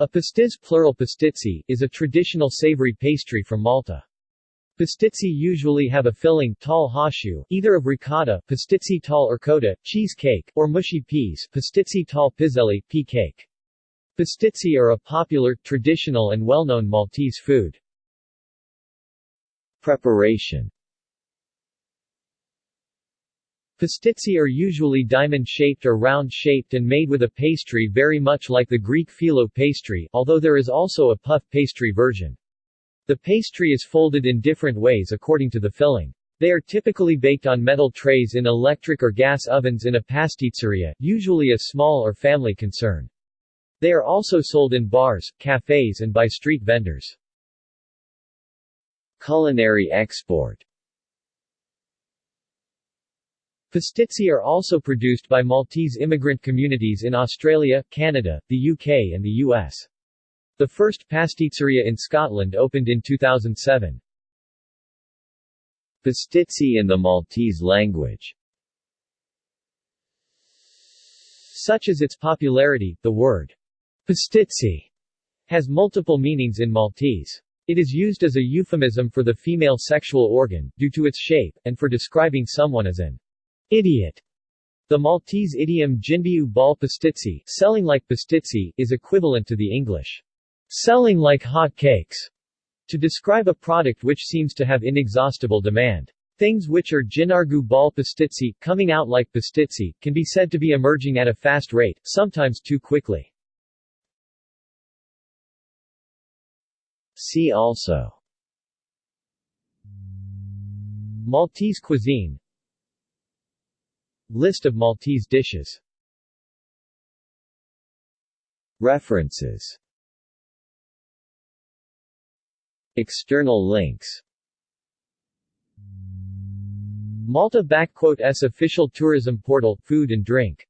A pastizz plural pastizzi, is a traditional savory pastry from Malta. Pastizzi usually have a filling tall hashu, either of ricotta pastizzi tall or coda, cheese cake, or mushy peas pastizzi tall piselli, pea cake. Pastizzi are a popular, traditional and well-known Maltese food. Preparation Pastizzi are usually diamond-shaped or round-shaped and made with a pastry very much like the Greek phyllo pastry, although there is also a puff pastry version. The pastry is folded in different ways according to the filling. They are typically baked on metal trays in electric or gas ovens in a pasticceria, usually a small or family concern. They are also sold in bars, cafes and by street vendors. Culinary export Pastizzi are also produced by Maltese immigrant communities in Australia, Canada, the UK and the US. The first pasticceria in Scotland opened in 2007. Pastizzi in the Maltese language Such as its popularity, the word pastizzi has multiple meanings in Maltese. It is used as a euphemism for the female sexual organ, due to its shape, and for describing someone as an Idiot. The Maltese idiom jinbiu bal pastizzi, selling like pastizzi, is equivalent to the English selling like hot cakes, to describe a product which seems to have inexhaustible demand. Things which are jinargu bal pastizzi, coming out like pastizzi, can be said to be emerging at a fast rate, sometimes too quickly. See also Maltese cuisine List of Maltese dishes. References. External links. Malta S official tourism portal, food and drink